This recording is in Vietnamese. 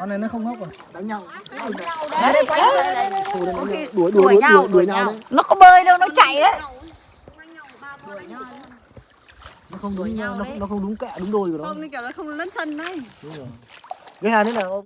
con này nó không hốc rồi. Đánh nhau. Đấy đấy quay đuổi đuổi đuổi nhau đuổi nhau. nó có bơi đâu nó chạy đấy. Nó không đúng nó, nó không đúng kẹ đúng đôi của nó. Không kiểu nó không lấn chân đấy. Cái hà thế nào?